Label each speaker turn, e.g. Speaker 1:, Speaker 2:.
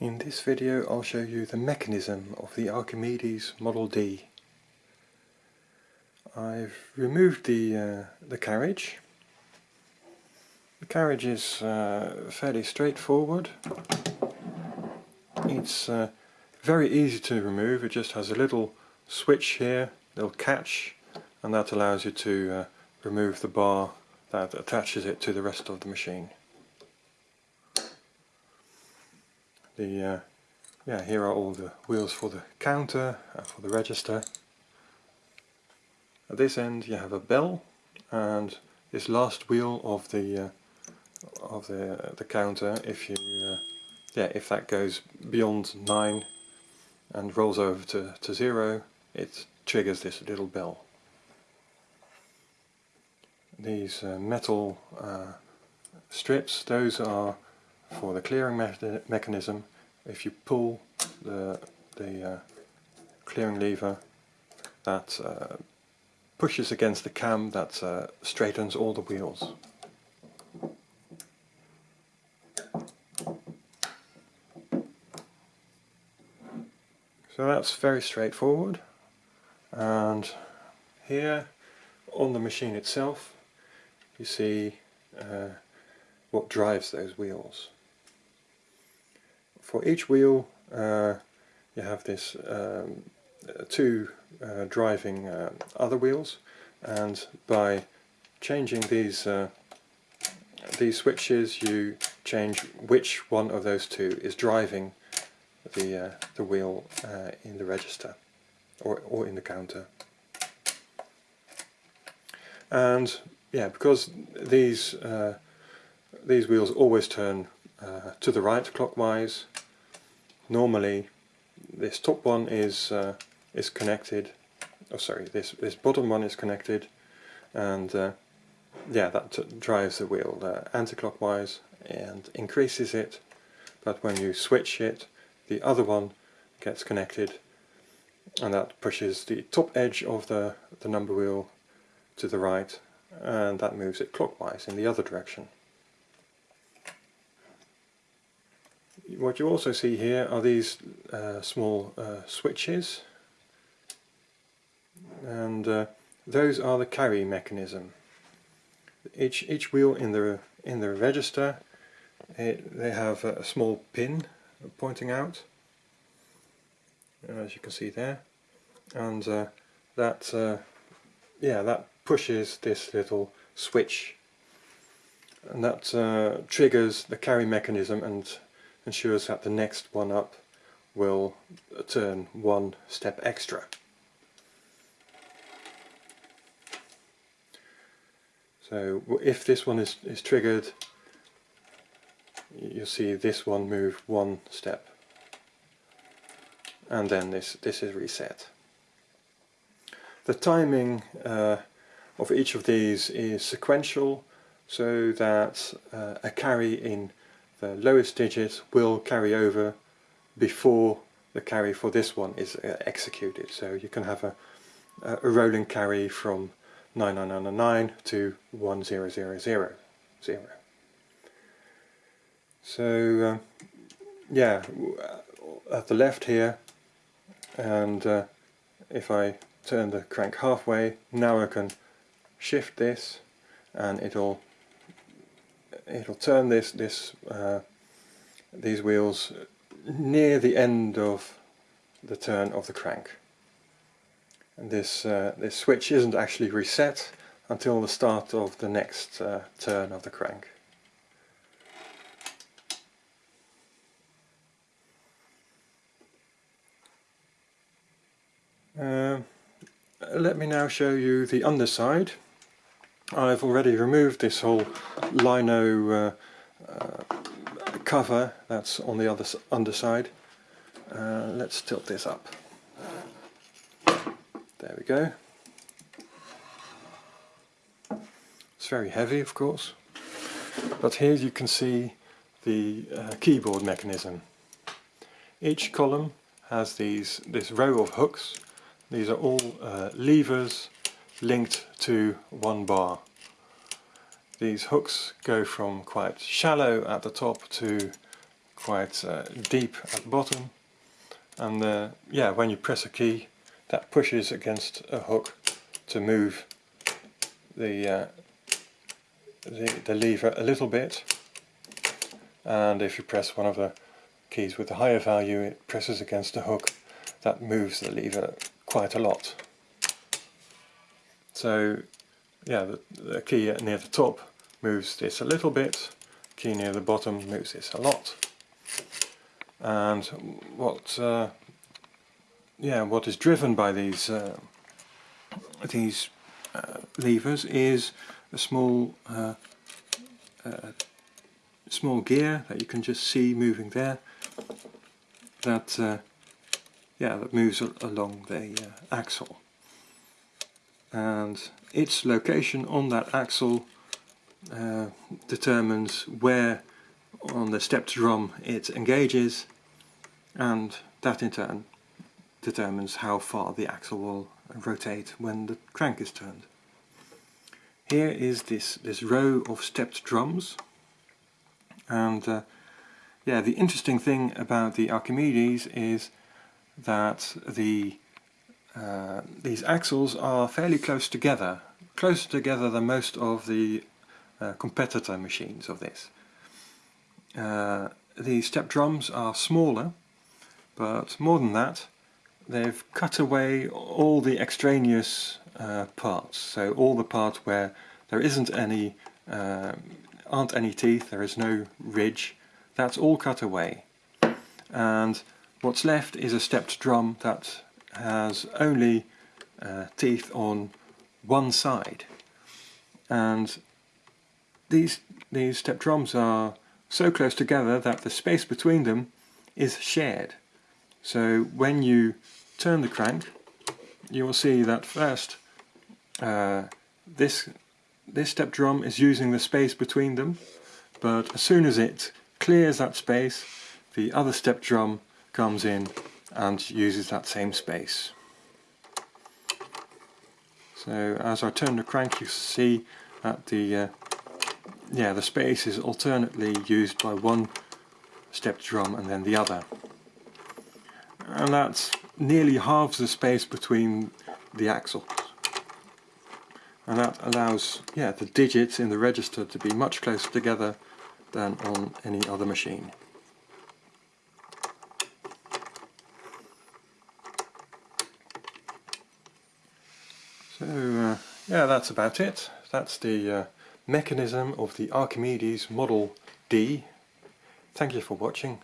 Speaker 1: In this video I'll show you the mechanism of the Archimedes Model D. I've removed the, uh, the carriage. The carriage is uh, fairly straightforward. It's uh, very easy to remove, it just has a little switch here, little catch, and that allows you to uh, remove the bar that attaches it to the rest of the machine. The uh, yeah here are all the wheels for the counter and for the register. At this end you have a bell and this last wheel of the uh, of the uh, the counter if you uh, yeah if that goes beyond 9 and rolls over to, to 0 it triggers this little bell. These uh, metal uh, strips those are for the clearing me mechanism if you pull the, the uh, clearing lever that uh, pushes against the cam that uh, straightens all the wheels. So that's very straightforward and here on the machine itself you see uh, what drives those wheels. For each wheel uh, you have this um, two uh, driving uh, other wheels and by changing these uh, these switches you change which one of those two is driving the uh, the wheel in the register or, or in the counter and yeah because these these wheels always turn uh, to the right clockwise. Normally this top one is uh, is connected, oh sorry, this, this bottom one is connected and uh, yeah that drives the wheel uh, anti-clockwise and increases it but when you switch it the other one gets connected and that pushes the top edge of the, the number wheel to the right and that moves it clockwise in the other direction. What you also see here are these uh, small uh, switches. And uh, those are the carry mechanism. Each each wheel in the in the register it, they have a small pin pointing out as you can see there. And uh, that uh, yeah that pushes this little switch. And that uh, triggers the carry mechanism and ensures that the next one up will turn one step extra. So if this one is, is triggered, you'll see this one move one step and then this, this is reset. The timing uh, of each of these is sequential so that uh, a carry in the lowest digit will carry over before the carry for this one is uh, executed. So you can have a, a rolling carry from 9999 to 1000. So uh, yeah, at the left here and uh, if I turn the crank halfway, now I can shift this and it'll it'll turn this this uh, these wheels near the end of the turn of the crank. And this uh, this switch isn't actually reset until the start of the next uh, turn of the crank. Uh, let me now show you the underside. I've already removed this whole lino uh, uh, cover that's on the other underside. Uh, let's tilt this up. There we go. It's very heavy of course, but here you can see the uh, keyboard mechanism. Each column has these this row of hooks. These are all uh, levers linked to one bar. These hooks go from quite shallow at the top to quite uh, deep at the bottom and uh, yeah when you press a key that pushes against a hook to move the, uh, the, the lever a little bit and if you press one of the keys with the higher value it presses against the hook that moves the lever quite a lot. So yeah, the, the key near the top moves this a little bit, key near the bottom moves this a lot. And what uh, yeah, what is driven by these uh, these uh, levers is a small uh, uh, small gear that you can just see moving there that uh, yeah that moves along the uh, axle and its location on that axle uh, determines where on the stepped drum it engages and that in turn determines how far the axle will rotate when the crank is turned. Here is this, this row of stepped drums and uh, yeah the interesting thing about the Archimedes is that the uh, these axles are fairly close together, closer together than most of the uh, competitor machines of this. Uh, the step drums are smaller, but more than that, they've cut away all the extraneous uh, parts. So all the parts where there isn't any, uh, aren't any teeth, there is no ridge, that's all cut away. And what's left is a stepped drum that has only uh, teeth on one side. And these, these step drums are so close together that the space between them is shared. So when you turn the crank, you will see that first uh, this, this step drum is using the space between them, but as soon as it clears that space, the other step drum comes in and uses that same space. So as I turn the crank you see that the uh, yeah the space is alternately used by one step drum and then the other. And that's nearly halves the space between the axles. And that allows yeah the digits in the register to be much closer together than on any other machine. So uh, yeah, that's about it. That's the uh, mechanism of the Archimedes Model D. Thank you for watching.